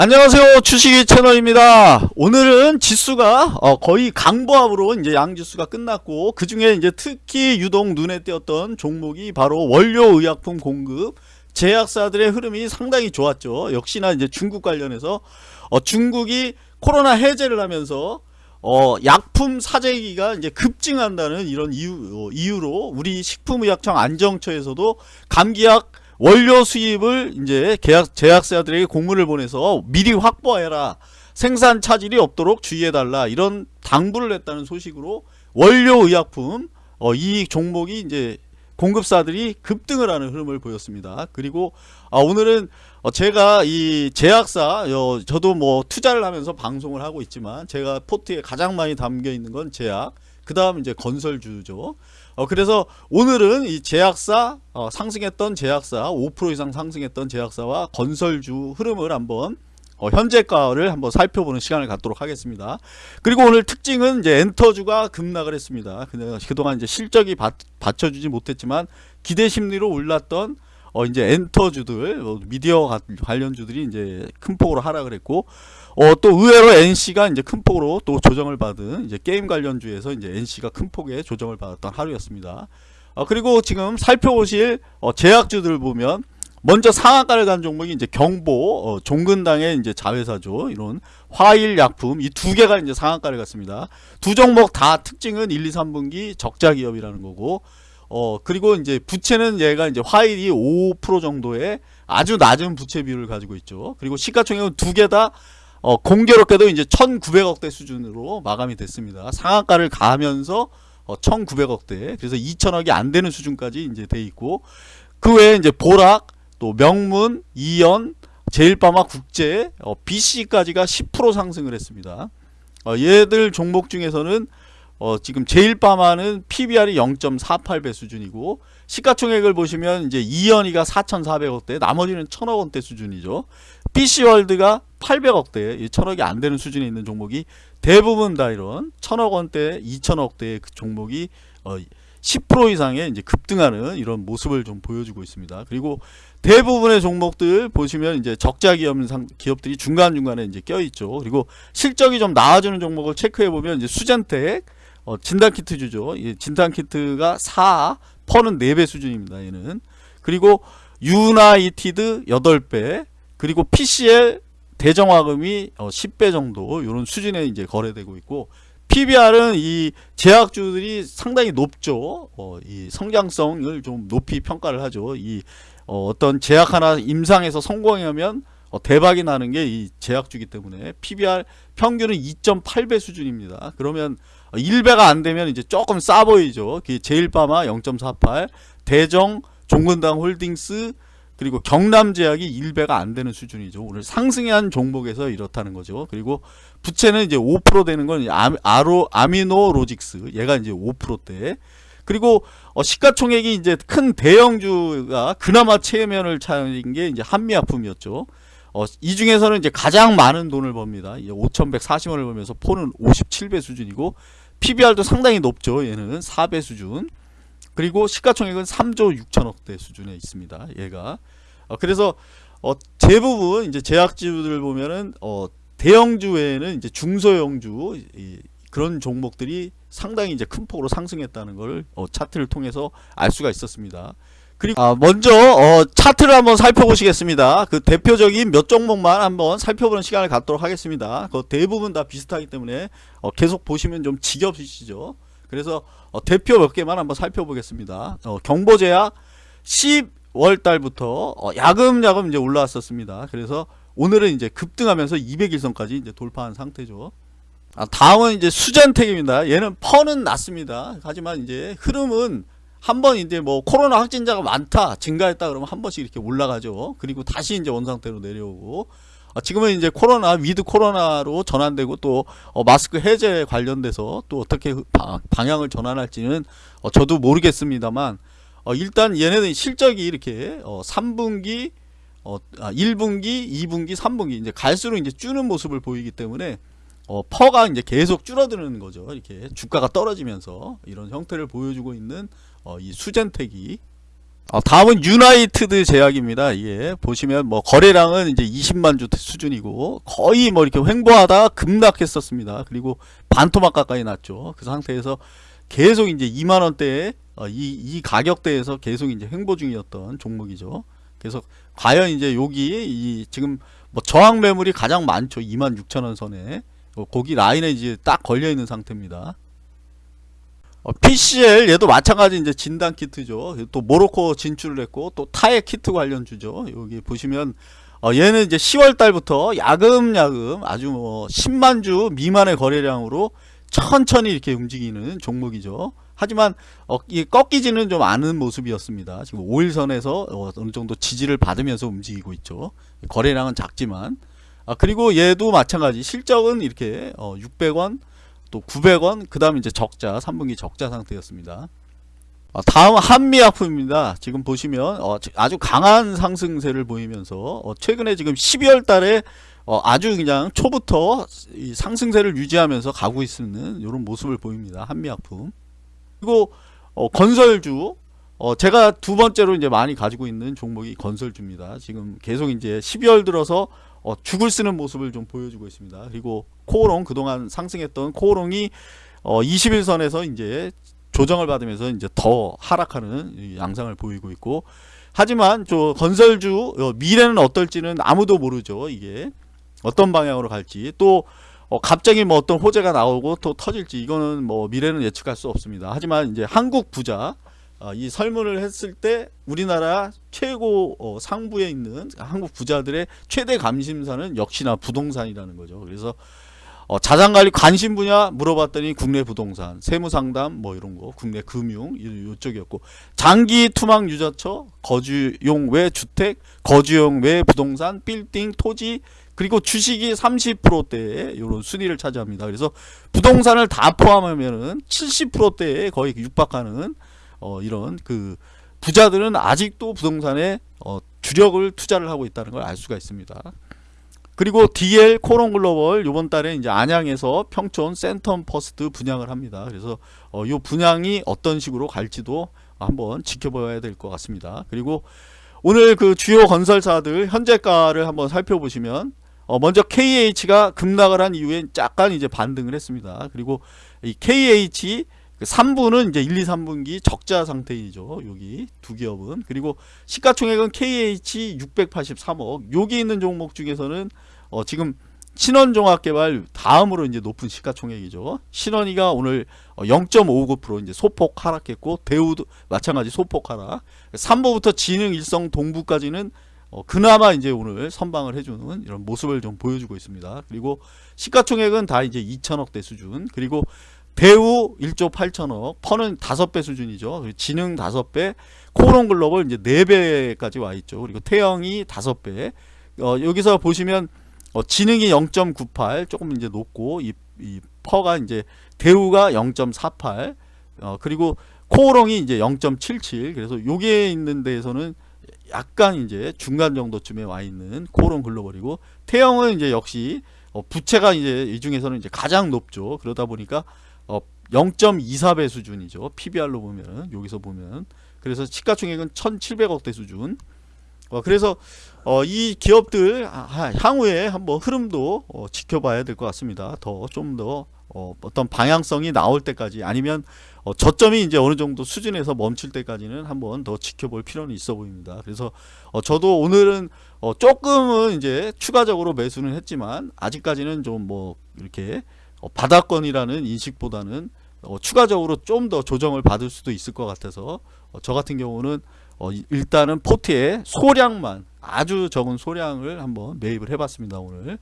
안녕하세요. 주식이 채널입니다. 오늘은 지수가 어, 거의 강보합으로 이제 양지수가 끝났고 그 중에 이제 특히 유독 눈에 띄었던 종목이 바로 원료의약품 공급. 제약사들의 흐름이 상당히 좋았죠. 역시나 이제 중국 관련해서 어, 중국이 코로나 해제를 하면서 어, 약품 사재기가 이제 급증한다는 이런 이유, 어, 이유로 우리 식품의약청 안정처에서도 감기약 원료 수입을 이제 계약 제약사들에게 공문을 보내서 미리 확보해라 생산 차질이 없도록 주의해달라 이런 당부를 했다는 소식으로 원료 의약품 어, 이 종목이 이제 공급사들이 급등을 하는 흐름을 보였습니다. 그리고 아, 오늘은 어, 제가 이 제약사 어, 저도 뭐 투자를 하면서 방송을 하고 있지만 제가 포트에 가장 많이 담겨 있는 건 제약 그 다음 이제 건설주죠. 어, 그래서 오늘은 이 제약사 어, 상승했던 제약사 5% 이상 상승했던 제약사와 건설주 흐름을 한번 어, 현재가를 한번 살펴보는 시간을 갖도록 하겠습니다. 그리고 오늘 특징은 이제 엔터주가 급락을 했습니다. 그동안 이제 실적이 받, 받쳐주지 못했지만 기대 심리로 올랐던 어 이제 엔터주들 어, 미디어 관련주들이 이제 큰 폭으로 하락을 했고 어 또 의외로 NC가 이제 큰 폭으로 또 조정을 받은 이제 게임 관련주에서 이제 NC가 큰 폭의 조정을 받았던 하루였습니다. 어 그리고 지금 살펴보실 어 제약주들 보면 먼저 상한가를 간 종목이 이제 경보 어, 종근당의 이제 자회사죠. 이런 화일약품 이 두 개가 이제 상한가를 갔습니다. 두 종목 다 특징은 1, 2, 3분기 적자 기업이라는 거고 어 그리고 이제 부채는 얘가 이제 화일이 5% 정도의 아주 낮은 부채 비율을 가지고 있죠. 그리고 시가총액은 두 개 다 어, 공교롭게도 이제 1,900억대 수준으로 마감이 됐습니다. 상한가를 가면서 어, 1,900억대 그래서 2천억이 안 되는 수준까지 이제 돼 있고 그 외에 이제 보락 또 명문, 이연, 제일바마 국제, 어, BC까지가 10% 상승을 했습니다. 어, 얘들 종목 중에서는 어, 지금 제일바마는 PBR이 0.48배 수준이고 시가총액을 보시면 이제 이연이가 4,400억대, 나머지는 1,000억 원대 수준이죠. BC월드가 800억대, 1,000억이 안 되는 수준에 있는 종목이 대부분 다 이런 1,000억 원대, 2,000억대의 그 종목이 어, 10% 이상의 이제 급등하는 이런 모습을 좀 보여주고 있습니다. 그리고 대부분의 종목들 보시면 이제 적자 기업 기업들이 중간 중간에 이제 껴 있죠. 그리고 실적이 좀 나아지는 종목을 체크해 보면 이제 수젠텍 어, 진단 키트 주죠. 진단 키트가 4, 퍼는 4배 수준입니다. 얘는 그리고 유나이티드 8배 그리고 PCL 대정화금이 어, 10배 정도 이런 수준에 이제 거래되고 있고 PBR은 이 제약주들이 상당히 높죠. 어, 이 성장성을 좀 높이 평가를 하죠. 이 어, 떤 제약 하나 임상에서 성공하면 어, 대박이 나는 게 이 제약주기 때문에 PBR 평균은 2.8배 수준입니다. 그러면 1배가 안 되면 이제 조금 싸 보이죠. 제일파마 0.48, 대정, 종근당 홀딩스, 그리고 경남제약이 1배가 안 되는 수준이죠. 오늘 상승한 종목에서 이렇다는 거죠. 그리고 부채는 이제 5% 되는 건 아로 아미노 로직스 얘가 이제 5%대. 그리고 어 시가총액이 이제 큰 대형주가 그나마 체면을 차린 게 이제 한미약품이었죠. 어, 이 중에서는 이제 가장 많은 돈을 법니다. 5,140원을 벌면서 폰은 57배 수준이고 PBR도 상당히 높죠. 얘는 4배 수준. 그리고 시가총액은 3조 6천억대 수준에 있습니다. 얘가 어, 그래서 어, 대부분 이제 제약주들 보면은 어, 대형주 외에는 이제 중소형주 이, 그런 종목들이 상당히 이제 큰 폭으로 상승했다는 걸 어, 차트를 통해서 알 수가 있었습니다. 그리고 아, 먼저 어, 차트를 한번 살펴보시겠습니다. 그 대표적인 몇 종목만 한번 살펴보는 시간을 갖도록 하겠습니다. 그 대부분 다 비슷하기 때문에 어, 계속 보시면 좀 지겹으시죠. 그래서 어, 대표 몇 개만 한번 살펴보겠습니다. 어, 경보제약 10월 달부터 어, 야금야금 이제 올라왔었습니다. 그래서 오늘은 이제 급등하면서 200일선까지 이제 돌파한 상태죠. 아, 다음은 이제 수젠텍입니다. 얘는 퍼는 낮습니다. 하지만 이제 흐름은 한 번 이제 뭐 코로나 확진자가 많다 증가했다 그러면 한 번씩 이렇게 올라가죠. 그리고 다시 이제 원상태로 내려오고 어, 지금은 이제 코로나 with 코로나로 전환되고 또 어, 마스크 해제 관련돼서 또 어떻게 방향을 전환할지는 어, 저도 모르겠습니다만 어, 일단 얘네들 실적이 이렇게 어, 3분기 어, 아, 1분기 2분기 3분기 이제 갈수록 이제 줄는 모습을 보이기 때문에 어, PER가 이제 계속 줄어드는 거죠 이렇게 주가가 떨어지면서 이런 형태를 보여주고 있는 어, 이 수젠텍이 어, 다음은 유나이티드 제약입니다. 이게 보시면 뭐 거래량은 이제 20만 주 수준이고 거의 뭐 이렇게 횡보하다가 급락했었습니다. 그리고 반토막 가까이 났죠. 그 상태에서 계속 이제 2만 원대에 어, 이, 이 가격대에서 계속 이제 횡보 중이었던 종목이죠. 그래서 과연 이제 여기 이 지금 뭐 저항 매물이 가장 많죠. 2만 6천 원 선에 어, 거기 라인에 이제 딱 걸려 있는 상태입니다. 어, PCL 얘도 마찬가지 이제 진단 키트죠. 또 모로코 진출을 했고 또 타액 키트 관련주죠. 여기 보시면 어, 얘는 이제 10월 달부터 야금야금 아주 뭐 10만 주 미만의 거래량으로 천천히 이렇게 움직이는 종목이죠. 하지만 어, 이 꺾이지는 좀 않은 모습이었습니다. 지금 5일선에서 어, 어느 정도 지지를 받으면서 움직이고 있죠. 거래량은 작지만 아, 그리고 얘도 마찬가지 실적은 이렇게 어, 600원 또 900원 그 다음 이제 적자 3분기 적자 상태였습니다. 어, 다음 한미약품입니다. 지금 보시면 어, 아주 강한 상승세를 보이면서 어, 최근에 지금 12월 달에 어, 아주 그냥 초부터 상승세를 유지하면서 가고 있는 이런 모습을 보입니다. 한미약품. 그리고 어, 건설주. 어, 제가 두 번째로 이제 많이 가지고 있는 종목이 건설주입니다. 지금 계속 이제 12월 들어서 어, 죽을 쓰는 모습을 좀 보여주고 있습니다. 그리고 코오롱 그동안 상승했던 코오롱이 어, 21선에서 이제 조정을 받으면서 이제 더 하락하는 양상을 보이고 있고 하지만 저 건설주 어, 미래는 어떨지는 아무도 모르죠. 이게 어떤 방향으로 갈지 또 어, 갑자기 뭐 어떤 호재가 나오고 또 터질지 이거는 뭐 미래는 예측할 수 없습니다. 하지만 이제 한국 부자 어, 이 설문을 했을 때 우리나라 최고 어, 상부에 있는 한국 부자들의 최대 관심사는 역시나 부동산이라는 거죠. 그래서 어, 자산관리 관심 분야 물어봤더니 국내 부동산, 세무상담 뭐 이런 거, 국내 금융 이쪽이었고 장기 투망 유자처, 거주용 외 주택, 거주용 외 부동산, 빌딩, 토지 그리고 주식이 30%대의 이런 순위를 차지합니다. 그래서 부동산을 다 포함하면은 70%대에 거의 육박하는 어, 이런 그 부자들은 아직도 부동산에 어, 주력을 투자를 하고 있다는 걸 알 수가 있습니다. 그리고 DL 코오롱 글로벌 이번 달에 이제 안양에서 평촌 센텀 퍼스트 분양을 합니다. 그래서 어, 이 분양이 어떤 식으로 갈지도 한번 지켜봐야 될 것 같습니다. 그리고 오늘 그 주요 건설사들 현재가를 한번 살펴보시면 어, 먼저 KH가 급락을 한 이후에 약간 이제 반등을 했습니다. 그리고 이 KH 삼부는 그 이제 1, 2, 3분기 적자 상태이죠. 여기 두 기업은. 그리고 시가총액은 KH 683억. 여기 있는 종목 중에서는 어 지금 신원종합개발 다음으로 이제 높은 시가총액이죠. 신원이가 오늘 0.59% 어, 이제 소폭 하락했고 대우도 마찬가지 소폭 하락. 3부부터 진흥 일성 동부까지는 어 그나마 이제 오늘 선방을 해주는 이런 모습을 좀 보여주고 있습니다. 그리고 시가총액은 다 이제 2천억대 수준. 그리고 배우 1조 8천억 퍼는 5배 수준이죠. 지능 5배 코오롱 글로벌 이제 4배까지 와 있죠. 그리고 태영이 5배. 어, 여기서 보시면 어, 진흥이 0.98 조금 이제 높고 이, 이 PER가 이제 대우가 0.48 어, 그리고 코오롱이 이제 0.77 그래서 요게 있는 데에서는 약간 이제 중간 정도쯤에 와 있는 코오롱 글로벌이고 태영은 이제 역시 어, 부채가 이제 이 중에서는 이제 가장 높죠. 그러다 보니까 어, 0.24배 수준이죠. PBR로 보면은 여기서 보면 그래서 시가총액은 1,700억대 수준. 어, 그래서 어, 이 기업들 향후에 한번 흐름도 어, 지켜봐야 될 것 같습니다. 더 좀더 어, 어떤 방향성이 나올 때까지 아니면 어, 저점이 이제 어느 정도 수준에서 멈출 때까지는 한번 더 지켜볼 필요는 있어 보입니다. 그래서 어, 저도 오늘은 어, 조금은 이제 추가적으로 매수는 했지만 아직까지는 좀 뭐 이렇게 어, 바닥권이라는 인식보다는 어, 추가적으로 좀 더 조정을 받을 수도 있을 것 같아서 어, 저 같은 경우는 어, 일단은 포트에 소량만 아주 적은 소량을 한번 매입을 해봤습니다 오늘.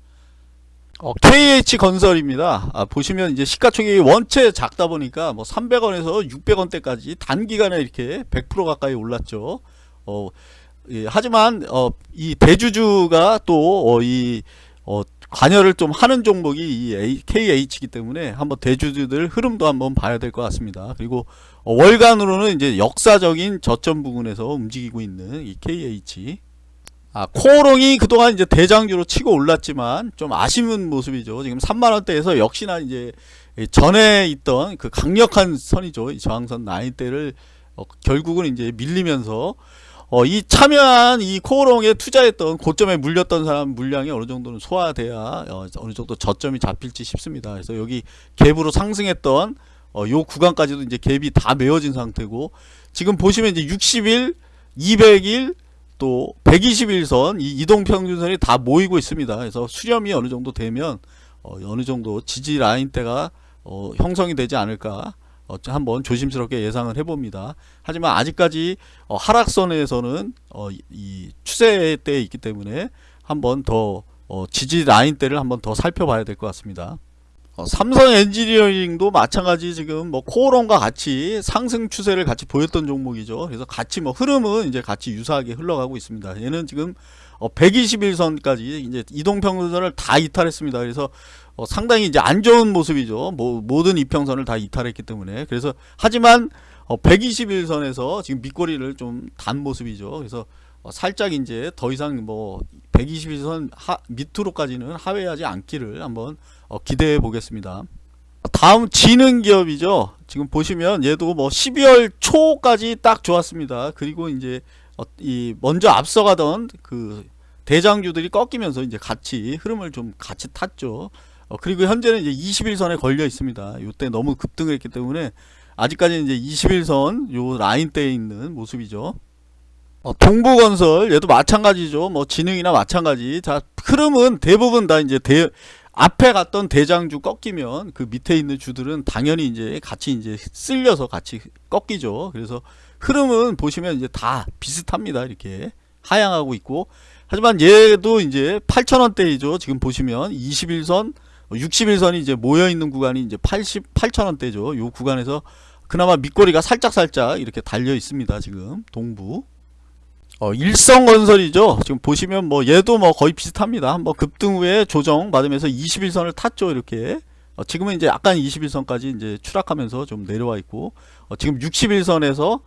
어, KH건설입니다. 아, 보시면 이제 시가총액이 원체 작다 보니까 뭐 300원에서 600원대까지 단기간에 이렇게 100% 가까이 올랐죠. 어, 예, 하지만 어, 이 대주주가 또이 어, 관여를 좀 하는 종목이 이 KH이기 때문에 한번 대주주들 흐름도 한번 봐야 될 것 같습니다. 그리고 어, 월간으로는 이제 역사적인 저점 부근에서 움직이고 있는 이 KH. 아, 코오롱이 그동안 이제 대장주로 치고 올랐지만 좀 아쉬운 모습이죠. 지금 3만원대에서 역시나 이제 전에 있던 그 강력한 선이죠. 이 저항선 9대를 어, 결국은 이제 밀리면서 어, 이 참여한 이 코오롱에 투자했던 고점에 물렸던 사람 물량이 어느 정도는 소화돼야 어, 어느 정도 저점이 잡힐지 싶습니다. 그래서 여기 갭으로 상승했던 어, 요 구간까지도 이제 갭이 다 메워진 상태고 지금 보시면 이제 60일, 200일 또 120일선 이 이동 평균선이 다 모이고 있습니다. 그래서 수렴이 어느 정도 되면 어, 어느 정도 지지 라인대가 어, 형성이 되지 않을까 어, 한번 조심스럽게 예상을 해봅니다. 하지만 아직까지 어, 하락선에서는 어, 이- 이 추세대에 있기 때문에 한번 더 어, 지지 라인대를 한번 더 살펴봐야 될 것 같습니다. 어, 삼성 엔지니어링도 마찬가지 지금 뭐 코오롱과 같이 상승 추세를 같이 보였던 종목이죠. 그래서 같이 뭐 흐름은 이제 같이 유사하게 흘러가고 있습니다. 얘는 지금 어, 121선까지 이제 이동평균선을 다 이탈했습니다. 그래서 어, 상당히 이제 안 좋은 모습이죠. 뭐, 모든 이평선을 다 이탈했기 때문에. 그래서 하지만 어, 121선에서 지금 밑꼬리를 좀 단 모습이죠. 그래서 어, 살짝 이제 더 이상 뭐 121선 하, 밑으로까지는 하회하지 않기를 한번 어, 기대해 보겠습니다. 다음 지능 기업이죠. 지금 보시면 얘도 뭐 12월 초까지 딱 좋았습니다. 그리고 이제 어, 이 먼저 앞서가던 그 대장주들이 꺾이면서 이제 같이 흐름을 좀 같이 탔죠. 어, 그리고 현재는 이제 21선에 걸려 있습니다. 요때 너무 급등을 했기 때문에 아직까지는 이제 21선 요 라인대에 있는 모습이죠. 어, 동부건설 얘도 마찬가지죠. 뭐 지능이나 마찬가지. 자 흐름은 대부분 다 이제 대 앞에 갔던 대장주 꺾이면 그 밑에 있는 주들은 당연히 이제 같이 이제 쓸려서 같이 꺾이죠. 그래서 흐름은 보시면 이제 다 비슷합니다. 이렇게 하향하고 있고 하지만 얘도 이제 8,000원대이죠. 지금 보시면 21선, 61선이 이제 모여 있는 구간이 이제 88,000원대죠. 요 구간에서 그나마 밑꼬리가 살짝 살짝 이렇게 달려 있습니다. 지금 동부. 어, 일성건설이죠. 지금 보시면 뭐 얘도 뭐 거의 비슷합니다. 뭐 급등 후에 조정 받으면서 21선을 탔죠. 이렇게. 어, 지금은 이제 약간 21선까지 이제 추락하면서 좀 내려와 있고 어, 지금 61선에서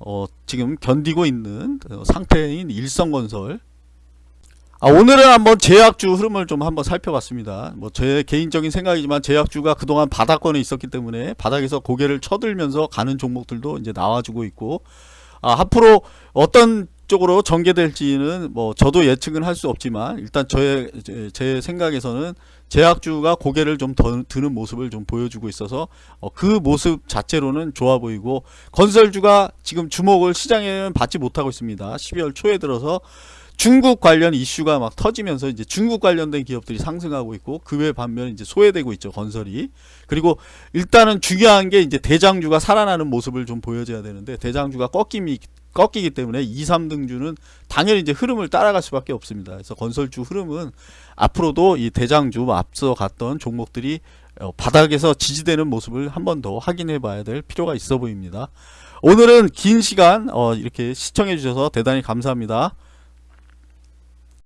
어, 지금 견디고 있는 어, 상태인 일성건설. 아, 오늘은 한번 제약주 흐름을 좀 한번 살펴봤습니다. 뭐 제 개인적인 생각이지만 제약주가 그동안 바닥권에 있었기 때문에 바닥에서 고개를 쳐들면서 가는 종목들도 이제 나와주고 있고 아, 앞으로 어떤 쪽으로 전개될지는 뭐 저도 예측은 할 수 없지만 일단 저의 제, 제 생각에서는 제약주가 고개를 좀 더 드는 모습을 좀 보여주고 있어서 어, 그 모습 자체로는 좋아 보이고 건설주가 지금 주목을 시장에는 받지 못하고 있습니다. 12월 초에 들어서 중국 관련 이슈가 막 터지면서 이제 중국 관련된 기업들이 상승하고 있고 그 외 반면 이제 소외되고 있죠 건설이 그리고 일단은 중요한 게 이제 대장주가 살아나는 모습을 좀 보여줘야 되는데 대장주가 꺾임이 꺾이기 때문에 2, 3등주는 당연히 이제 흐름을 따라갈 수밖에 없습니다. 그래서 건설주 흐름은 앞으로도 이 대장주 앞서 갔던 종목들이 어, 바닥에서 지지되는 모습을 한 번 더 확인해 봐야 될 필요가 있어 보입니다. 오늘은 긴 시간 어, 이렇게 시청해 주셔서 대단히 감사합니다.